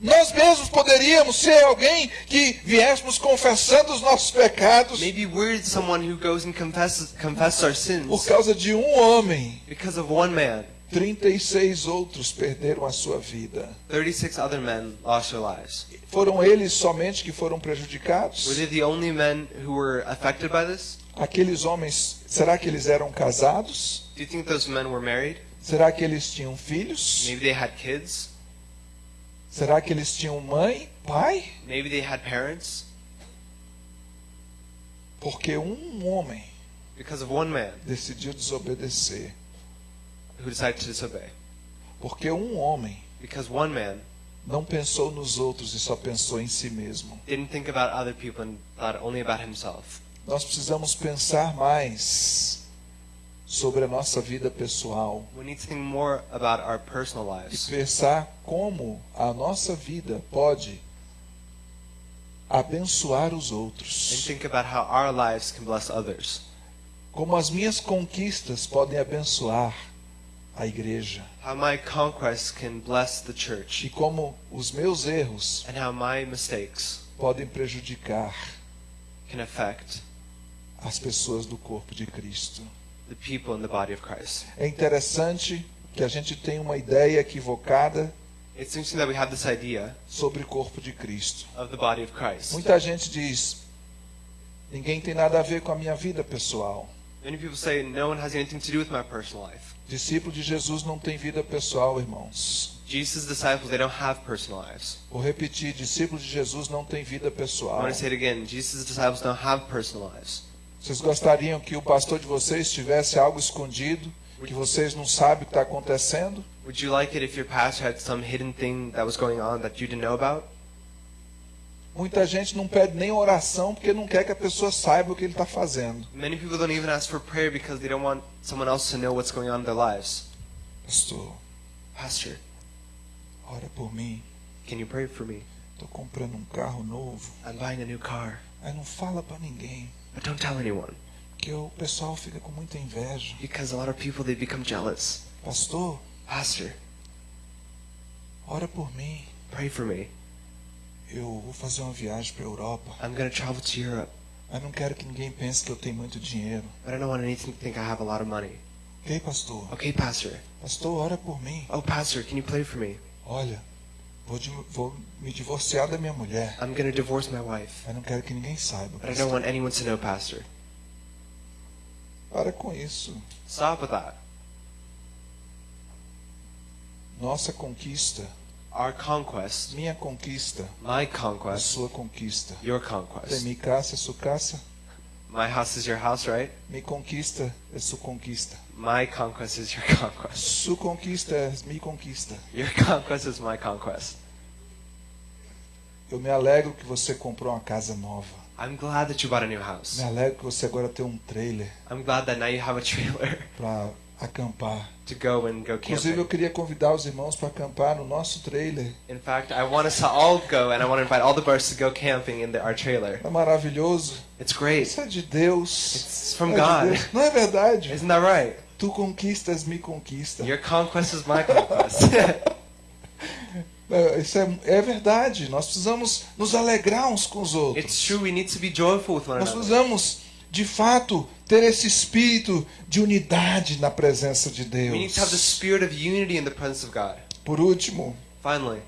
nós mesmos poderíamos ser alguém que viéssemos confessando os nossos pecados Maybe we're someone who goes and confesses, confesses our por sins causa de um homem. because of one man. 36 outros perderam a sua vida. 36 other men lost their lives. Foram eles somente que foram Were prejudicados? they the only men who were affected by this? Aqueles homens, será que eles eram casados? Do you think those men were married? Será que eles tinham filhos? Maybe they had kids? Será que eles tinham mãe, pai? Maybe they had parents? Porque um homem Because of one man decidiu desobedecer. Who decided to disobey. Porque um homem Because one man não pensou nos outros e só pensou em si mesmo. didn't think about other people and thought only about himself. Nós precisamos pensar mais sobre a nossa vida pessoal We need to think more about our personal e lives pensar como a nossa vida pode abençoar os and outros. think about how our lives can bless others. Como as minhas conquistas podem abençoar a igreja. How my conquests can bless the E church como os meus erros and how my mistakes podem prejudicar can affect as pessoas do corpo de Cristo. the people in the body of Christ. É interessante que a gente tem uma ideia equivocada It's interesting that we have this idea sobre o corpo de Cristo. of the body of Christ. Muita gente diz: ninguém tem nada a ver com a minha vida pessoal. Many people say no one has anything to do with my personal life. Discípulo de Jesus não tem vida pessoal, irmãos. Jesus' disciples, they don't have personal lives. Vou repetir: discípulo de Jesus não tem vida I pessoal. want to say it again. Jesus' disciples don't have personal lives. Vocês gostariam que o pastor de vocês tivesse algo escondido que vocês não sabem o que está acontecendo? Would you like it if your pastor had some hidden thing that was going on that you didn't know about? Muita gente não pede nem oração porque não quer que a pessoa saiba o que ele está fazendo. Many people don't even ask for prayer because they don't want someone else to know what's going on in their lives. Pastor, Pastor, ora por mim. can you pray for me? Estou comprando um carro novo. I'm buying a new car. Aí não fala para ninguém, But don't tell anyone porque o pessoal fica com muita inveja. because a lot of people they become jealous. Pastor, Pastor, ora por mim. pray for me. Eu vou fazer uma viagem para a Europa. I'm going to travel to Europe, Mas não quero que ninguém pense que eu tenho muito dinheiro. but I don't want anything to think I have a lot of money. Ok, pastor? Okay, Pastor. Pastor, ora por mim. Oh, Pastor, can you pray for me? Olha, vou, vou me divorciar da minha mulher. I'm going to divorce my wife, Mas não quero que ninguém saiba. but I don't want anyone to know, Pastor. Para com isso. Stop with that. Nossa conquista, Our conquest, minha conquista, my a conquest, sua conquista. your conquest. mi casa, su casa. My house is your house, right? Mi conquista é su conquista. My conquest is your conquest. Su conquista é mi conquista. Your conquest is my conquest. Eu me alegro que você comprou uma casa nova. I'm glad that you bought a new house. Me alegro que você agora tem um trailer I'm glad that now you have a trailer para acampar. to go and go Inclusive, eu queria convidar os irmãos para acampar no nosso trailer. In fact, I want us to all go and I want to invite all the brothers to go camping in the, our trailer. É maravilhoso. It's great. Isso é de Deus. It's from É de God. Deus. Não é verdade? Isn't that right? Tu conquistas, me conquista. Your conquest is my conquest. Isso é, é verdade. Nós precisamos nos alegrar uns com os it's outros. true. We need to be joyful with one Nós another. precisamos, de fato, ter esse espírito de unidade na presença de We need to have the Deus. spirit of unity in the presence of God. Por último, Finally,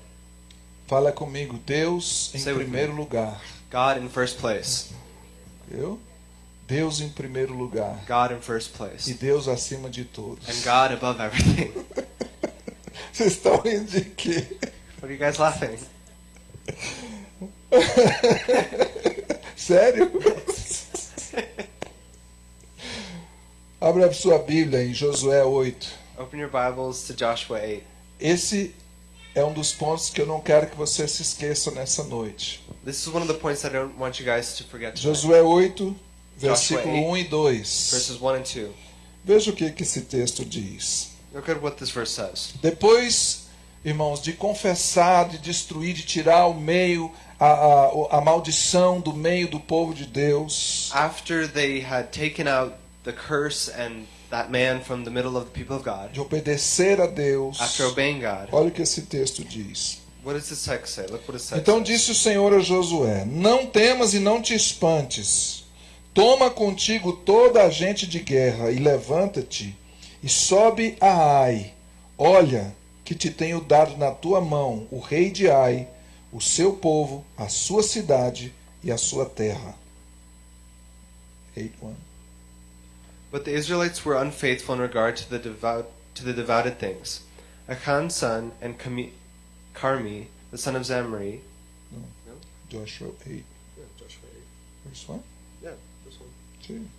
fala comigo, Deus em primeiro lugar. God in first place. Eu? Deus em primeiro lugar. God in first E place. Deus acima de todos. And God above everything. Vocês estão rindo de quê? What are you guys laughing? Sério? Abra sua Bíblia em Josué 8. Open your Bibles to Joshua 8. Esse é um dos pontos que eu não quero que você se esqueça nessa noite. This is one of the points I don't want you guys to forget tonight. Josué 8, Joshua versículo 8, 1 e 2. Verses 1 and 2. Veja o que, que esse texto diz. Look at what this verse says. Depois, irmãos, de confessar, de destruir, de tirar ao meio a, a, a maldição do meio do povo de Deus, After they had taken out the curse and that man from the middle of the people of God, de obedecer a Deus, after obeying God, olha o que esse texto diz. what does this text say? Look what it says. Então disse o Senhor a Josué: Não temas e não te espantes. Toma contigo toda a gente de guerra e levanta-te e sobe a Ai. Olha que te tenho dado na tua mão o rei de Ai, o seu povo, a sua cidade e a sua terra. 8:1. But the Israelites were unfaithful in regard to the devout to the devoted things. Achan's son and Kami, Carmi, the son of Zamri. No? no. Joshua 8, Yeah, Joshua 8. verse 1. Yeah, this one. Sim.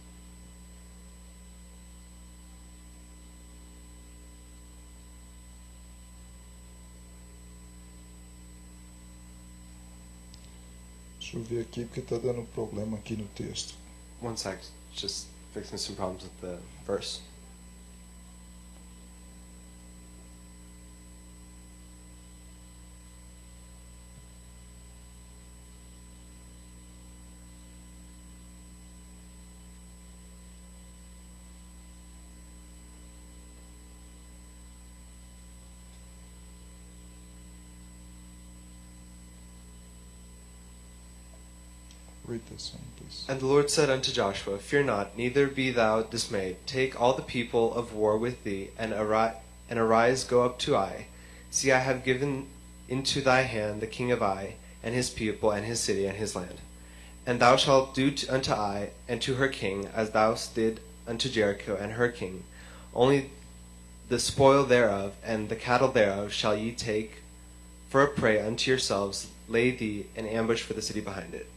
Deixa eu ver aqui porque está dando problema aqui no texto. One sec, just fixing some problems with the verse. Read this one, please. And the Lord said unto Joshua, Fear not, neither be thou dismayed. Take all the people of war with thee, and, ari- and arise, go up to Ai. See, I have given into thy hand the king of Ai, and his people, and his city, and his land. And thou shalt do to, unto Ai, and to her king, as thou did unto Jericho, and her king. Only the spoil thereof, and the cattle thereof, shall ye take for a prey unto yourselves. Lay thee an ambush for the city behind it.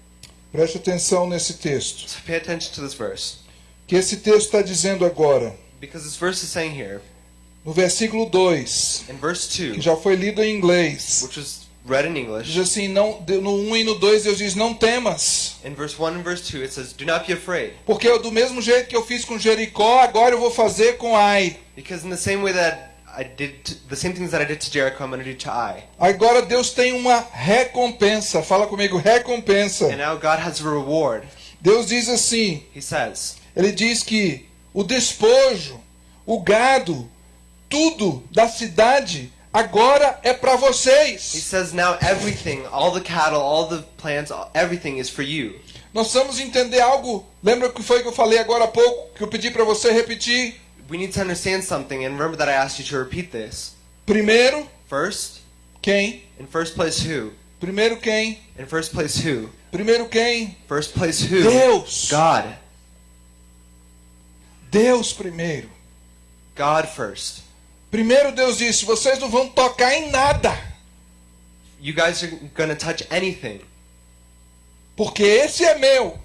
Preste atenção nesse texto. So pay attention to this verse. Que esse texto está dizendo agora, Because this verse is saying here, no versículo 2, in verse 2, que já foi lido em inglês, which was read in diz English, assim, não, no 1 e no 2 Deus diz, não temas. in verse 1 and verse 2, it says, Do not be afraid. Porque do mesmo jeito que eu fiz com Jericó, agora eu vou fazer com Ai. Because in the same way that I did, t- the same things that I did to Jericho, I'm going to do to Ai. Agora Deus tem uma recompensa. Fala comigo, recompensa. And now God has a reward. Deus diz assim: He says, Ele diz que o despojo, o gado, tudo da cidade agora é para He vocês. says, Now everything, all the cattle, all the plants, everything is for you. Nós vamos entender algo. Lembra o que foi que eu falei agora há pouco? Que eu pedi para você repetir? We need to understand something, and remember that I asked you to repeat this. Primeiro, First, quem? in first place, who? Primeiro quem? In first place, who? Primeiro quem? First place, who? Deus. God. Deus primeiro. God first. Primeiro Deus disse: vocês não vão tocar em nada, You guys are going to touch anything porque esse é meu.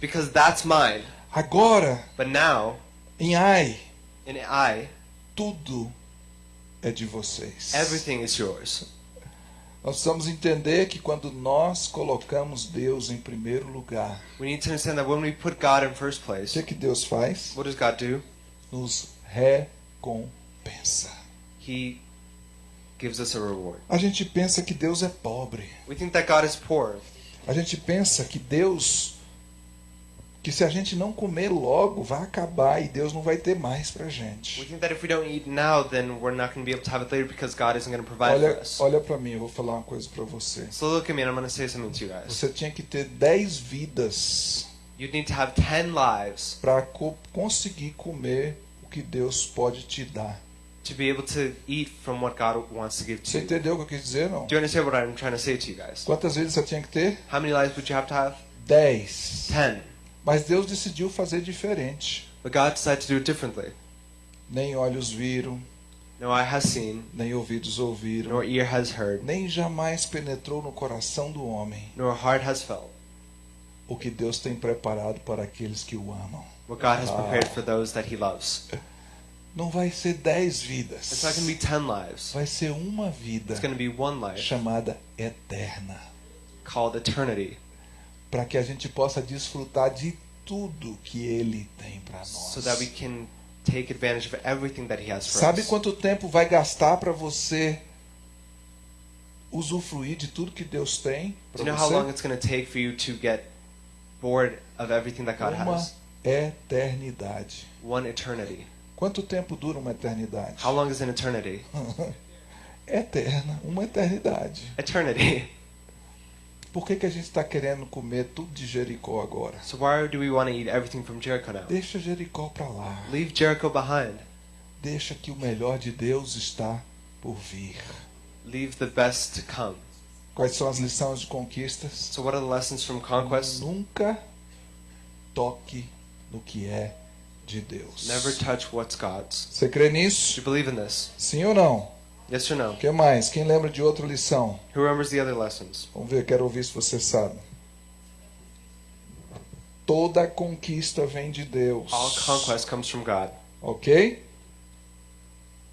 because that's mine. Agora, But now, em Ai, in I, tudo é de vocês. everything is yours. Nós precisamos entender que quando nós colocamos Deus em primeiro lugar, We need to understand that when we put God in first o place, que, que Deus faz? what does God do? Nos recompensa. He gives us a reward. A gente pensa que Deus é pobre. We think that God is poor. A gente pensa que Deus, que se a gente não comer logo, vai acabar e Deus não vai ter mais pra We gente. think that if we don't eat now, then we're not going to be able to have it later because God isn't going to provide for Olha, us. olha para mim, eu vou falar uma coisa para você. So look at me and I'm going to say something to you guys. Você tinha que ter 10 vidas You'd need to have 10 lives para conseguir comer o que Deus pode te dar. to be able to eat from what God wants to give to Você you. entendeu o que eu quis dizer, não? Do you understand what I'm trying to say to you guys? Quantas vidas você tinha que ter? How many lives would you have to have? 10. 10. Mas Deus decidiu fazer diferente. But God decided to do it differently. Nem olhos viram, No eye has seen, nem ouvidos ouviram, nor ear has heard, nem jamais penetrou no coração do homem nor heart has felt o que Deus tem preparado para aqueles que o amam. what God has prepared for those that He loves. Não vai ser dez It's vidas. not going to be 10 lives, Vai ser uma vida it's going to be one life chamada eterna. called eternity Para que a gente possa desfrutar de tudo que Ele tem para nós. so that we can take advantage of everything that He has for Sabe us. quanto tempo vai gastar para você usufruir de tudo que Deus tem you para know how long você? it's going to take for you to get bored of everything that God Uma has? eternidade. One eternity. Quanto tempo dura uma eternidade? How long is an eternity? Eterna, uma eternidade. Eternity. Por que, que a gente está querendo comer tudo de Jericó agora? So why do we want to eat everything from Jericho now? Deixa Jericó para lá. Leave Jericho behind. Deixa que o melhor de Deus está por vir. Leave the best to come. Quais são as lições de conquistas? So what are the lessons from conquest? Nunca toque no que é de Deus. Never touch what's God's. Você crê Do nisso? you believe in this? Sim ou não? Yes or no? O que mais? Quem lembra de outra lição? Who remembers the other lessons? Vamos ver, quero ouvir se você sabe. Toda conquista vem de Deus. All conquest comes from God. Ok?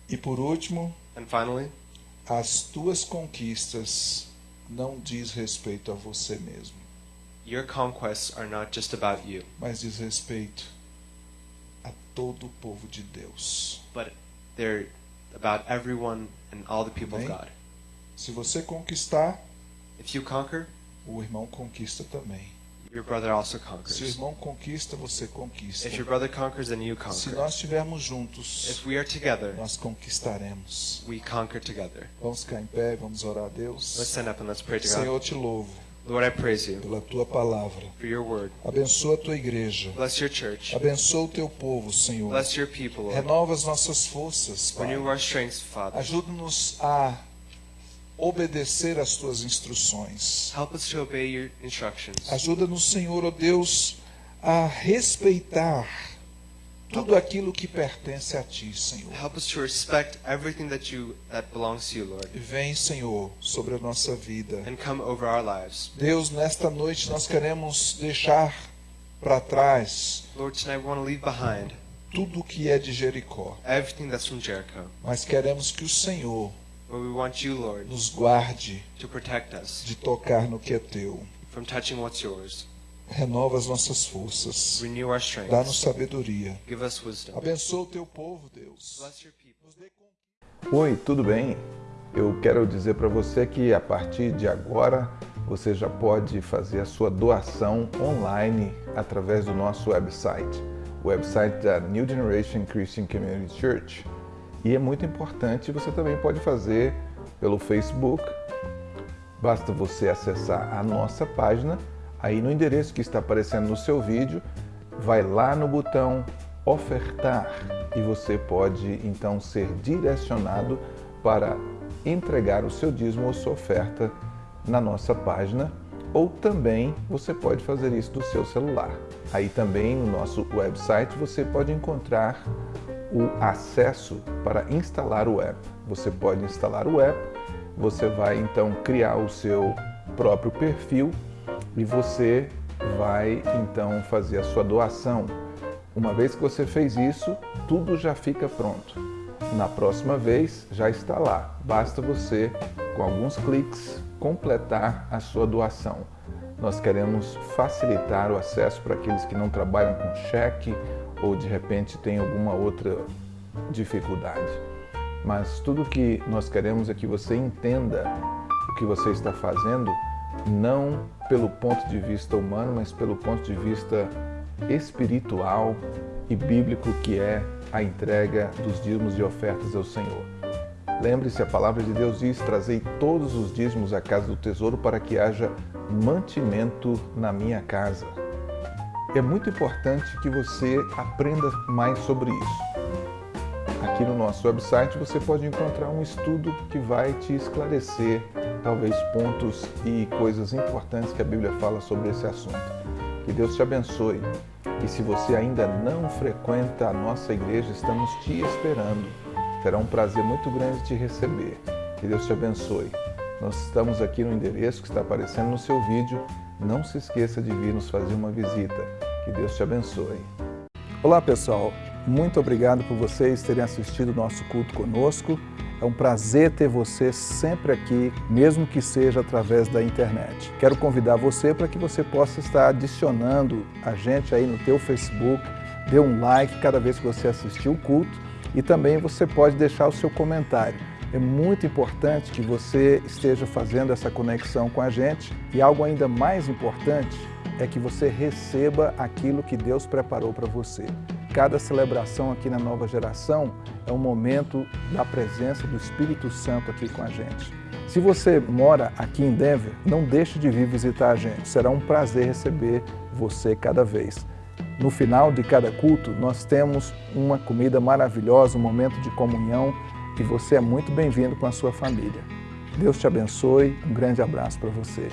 E por último, And finally, as tuas conquistas não diz respeito a você mesmo, your conquests are not just about you, mas diz respeito a todo o povo de Deus. but they're about everyone and all the people of Amém. God. Se você conquistar, If you conquer, o irmão conquista também. your brother also Se o conquers. irmão conquista, você conquista. If your brother conquers, then you Se conquer. nós estivermos juntos, If we are together, nós conquistaremos. we conquer together. Vamos ficar em pé vamos orar a Let's Deus. stand up and let's pray to God. Senhor, te louvo Lord, I praise you pela tua palavra. for your word. Abençoa a tua igreja. Bless your church. Abençoa o teu povo, Senhor. Bless your people, Lord. Renova as nossas forças, Pai. Renew our strengths, Father. Ajuda-nos a obedecer às tuas instruções. Help us to obey your instructions. Ajuda-nos, Senhor, ó Deus, a respeitar tudo aquilo que pertence a ti, Senhor. Help us to respect everything that you that belongs to you, Lord, vem, Senhor, sobre a nossa vida. and come over our lives. Deus, nesta noite nós queremos deixar para trás Lord, tonight we want to leave behind tudo o que é de Jericó, everything that's from Jericho. mas queremos que o Senhor But we want you, Lord, nos guarde to protect us de tocar no que é teu. from touching what's yours. Renova as nossas forças. Renew our Dá-nos sabedoria. Give us wisdom. Abençoa o teu povo, Deus. Oi, tudo bem? Eu quero dizer para você que a partir de agora você já pode fazer a sua doação online através do nosso website, o website da New Generation Christian Community Church. E é muito importante, você também pode fazer pelo Facebook. Basta você acessar a nossa página, aí no endereço que está aparecendo no seu vídeo, vai lá no botão ofertar e você pode então ser direcionado para entregar o seu dízimo ou sua oferta na nossa página ou também você pode fazer isso do seu celular. Aí também no nosso website você pode encontrar o acesso para instalar o app. Você pode instalar o app, você vai então criar o seu próprio perfil e você vai então fazer a sua doação. Uma vez que você fez isso, tudo já fica pronto. Na próxima vez já está lá. Basta você, com alguns cliques, completar a sua doação. Nós queremos facilitar o acesso para aqueles que não trabalham com cheque ou de repente têm alguma outra dificuldade. Mas tudo que nós queremos é que você entenda o que você está fazendo, não pelo ponto de vista humano, mas pelo ponto de vista espiritual e bíblico, que é a entrega dos dízimos e ofertas ao Senhor. Lembre-se, a palavra de Deus diz: Trazei todos os dízimos à casa do tesouro para que haja mantimento na minha casa. É muito importante que você aprenda mais sobre isso. Aqui no nosso website você pode encontrar um estudo que vai te esclarecer talvez pontos e coisas importantes que a Bíblia fala sobre esse assunto. Que Deus te abençoe. E se você ainda não frequenta a nossa igreja, estamos te esperando. Será um prazer muito grande te receber. Que Deus te abençoe. Nós estamos aqui no endereço que está aparecendo no seu vídeo. Não se esqueça de vir nos fazer uma visita. Que Deus te abençoe. Olá pessoal, muito obrigado por vocês terem assistido o nosso culto conosco. É um prazer ter você sempre aqui, mesmo que seja através da internet. Quero convidar você para que você possa estar adicionando a gente aí no teu Facebook, dê um like cada vez que você assistir o culto e também você pode deixar o seu comentário. É muito importante que você esteja fazendo essa conexão com a gente e algo ainda mais importante é que você receba aquilo que Deus preparou para você. Cada celebração aqui na Nova Geração é um momento da presença do Espírito Santo aqui com a gente. Se você mora aqui em Denver, não deixe de vir visitar a gente. Será um prazer receber você cada vez. No final de cada culto, nós temos uma comida maravilhosa, um momento de comunhão e você é muito bem-vindo com a sua família. Deus te abençoe, um grande abraço para você.